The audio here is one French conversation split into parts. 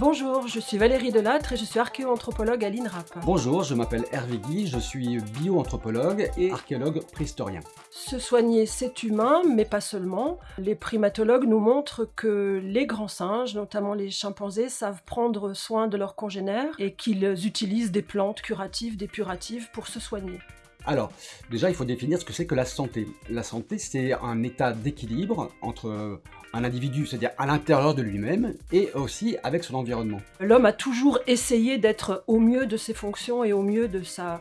Bonjour, je suis Valérie Delattre et je suis archéoanthropologue à l'INRAP. Bonjour, je m'appelle Hervé Guy, je suis bioanthropologue et archéologue préhistorien. Se soigner, c'est humain, mais pas seulement. Les primatologues nous montrent que les grands singes, notamment les chimpanzés, savent prendre soin de leurs congénères et qu'ils utilisent des plantes curatives, dépuratives pour se soigner. Alors, déjà, il faut définir ce que c'est que la santé. La santé, c'est un état d'équilibre entre un individu, c'est-à-dire à, l'intérieur de lui-même, et aussi avec son environnement. L'homme a toujours essayé d'être au mieux de ses fonctions et au mieux de sa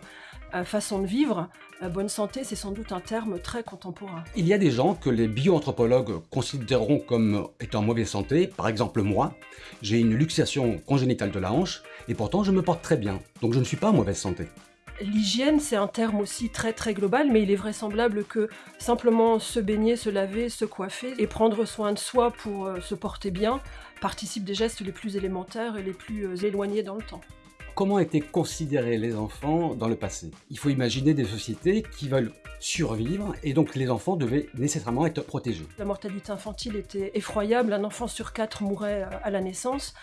euh, façon de vivre. La bonne santé, c'est sans doute un terme très contemporain. Il y a des gens que les bioanthropologues considéreront comme étant en mauvaise santé. Par exemple, moi, j'ai une luxation congénitale de la hanche, et pourtant je me porte très bien, donc je ne suis pas en mauvaise santé. L'hygiène, c'est un terme aussi très très global, mais il est vraisemblable que simplement se baigner, se laver, se coiffer et prendre soin de soi pour euh, se porter bien participe des gestes les plus élémentaires et les plus euh, éloignés dans le temps. Comment étaient considérés les enfants dans le passé? Il faut imaginer des sociétés qui veulent survivre et donc les enfants devaient nécessairement être protégés. La mortalité infantile était effroyable, un enfant sur quatre mourait euh, à la naissance.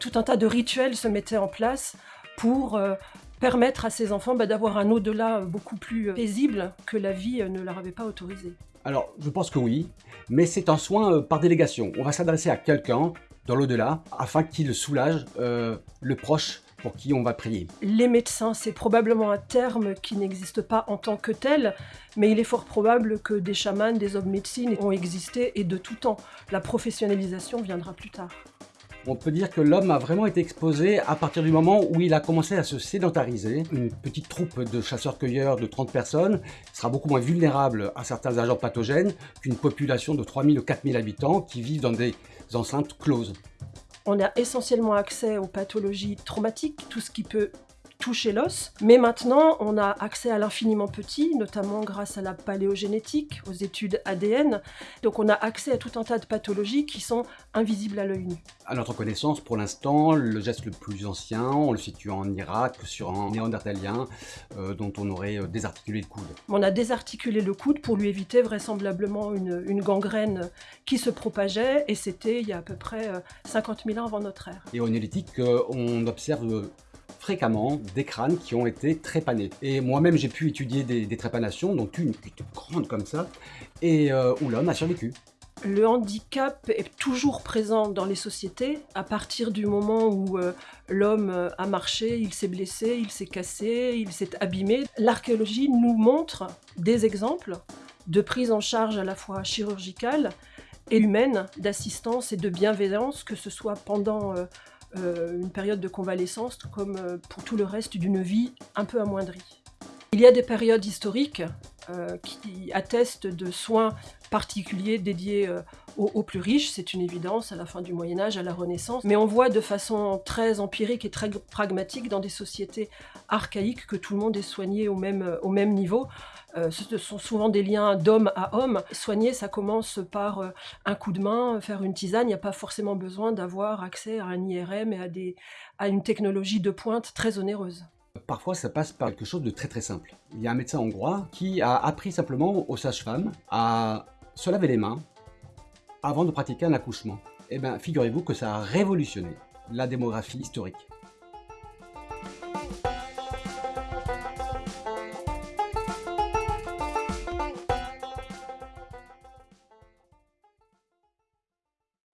Tout un tas de rituels se mettaient en place pour permettre à ces enfants bah, d'avoir un au-delà beaucoup plus euh, paisible que la vie euh, ne leur avait pas autorisé Alors, je pense que oui, mais c'est un soin euh, par délégation. On va s'adresser à quelqu'un dans l'au-delà afin qu'il soulage le proche pour qui on va prier. Les médecins, c'est probablement un terme qui n'existe pas en tant que tel, mais il est fort probable que des chamans, des hommes médecines ont existé et de tout temps. La professionnalisation viendra plus tard. On peut dire que l'homme a vraiment été exposé à partir du moment où il a commencé à se sédentariser. Une petite troupe de chasseurs-cueilleurs de 30 personnes sera beaucoup moins vulnérable à certains agents pathogènes qu'une population de 3000 ou 4000 habitants qui vivent dans des enceintes closes. On a essentiellement accès aux pathologies traumatiques, tout ce qui peut toucher l'os. Mais maintenant, on a accès à l'infiniment petit, notamment grâce à la paléogénétique, aux études ADN. Donc on a accès à tout un tas de pathologies qui sont invisibles à l'œil nu. À notre connaissance, pour l'instant, le geste le plus ancien, on le situe en Irak, sur un néandertalien euh, dont on aurait euh, désarticulé le coude. On a désarticulé le coude pour lui éviter vraisemblablement une, une gangrène qui se propageait, et c'était il y a à peu près 50 euh, 000 ans avant notre ère. Et au néolithique, on observe fréquemment des crânes qui ont été trépanés. Et moi-même, j'ai pu étudier des, trépanations, dont une qui grande comme ça, et euh, où l'homme a survécu. Le handicap est toujours présent dans les sociétés à partir du moment où euh, l'homme euh, a marché, il s'est blessé, il s'est cassé, il s'est abîmé. L'archéologie nous montre des exemples de prise en charge à la fois chirurgicale et humaine, d'assistance et de bienveillance, que ce soit pendant une période de convalescence comme euh, pour tout le reste d'une vie un peu amoindrie. Il y a des périodes historiques euh, qui attestent de soins particuliers dédiés aux, plus riches, c'est une évidence, à la fin du Moyen-Âge, à la Renaissance, mais on voit de façon très empirique et très pragmatique dans des sociétés archaïques que tout le monde est soigné au même, au même niveau. Euh, ce sont souvent des liens d'homme à homme. Soigner, ça commence par euh, un coup de main, faire une tisane. Il n'y a pas forcément besoin d'avoir accès à un IRM et à, des, à une technologie de pointe très onéreuse. Parfois, ça passe par quelque chose de très très simple. Il y a un médecin hongrois qui a appris simplement aux sages-femmes à se laver les mains avant de pratiquer un accouchement. Eh bien, figurez-vous que ça a révolutionné la démographie historique.